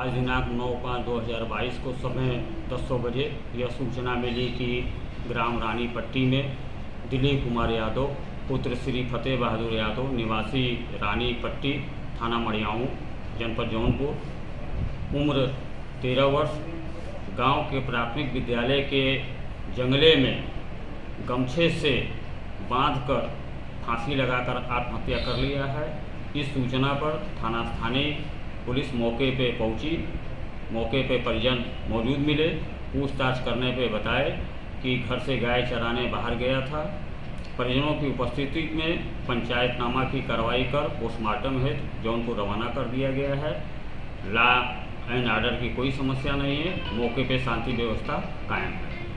आज दिनांक नौ पाँच दो हज़ार बाईस को समय दस सौ बजे यह सूचना मिली कि ग्राम रानी पट्टी में दिलीप कुमार यादव, पुत्र श्री फतेह बहादुर यादव, निवासी रानी पट्टी, थाना मड़ियाऊँ, जनपद जौनपुर। उम्र तेरह वर्ष, गाँव के प्राथमिक विद्यालय के जंगले में गमछे से बांधकर फांसी लगाकर आत्महत्या कर लिया है। इस सूचना पर थाना स्थानीय पुलिस मौके पे पहुँची। मौके पे परिजन मौजूद मिले। पूछताछ करने पे बताए कि घर से गाय चराने बाहर गया था। परिजनों की उपस्थिति में पंचायतनामा की कार्रवाई कर पोस्टमार्टम हेतु जौनपुर रवाना कर दिया गया है। ला एंड आर्डर की कोई समस्या नहीं है। मौके पे शांति व्यवस्था कायम है।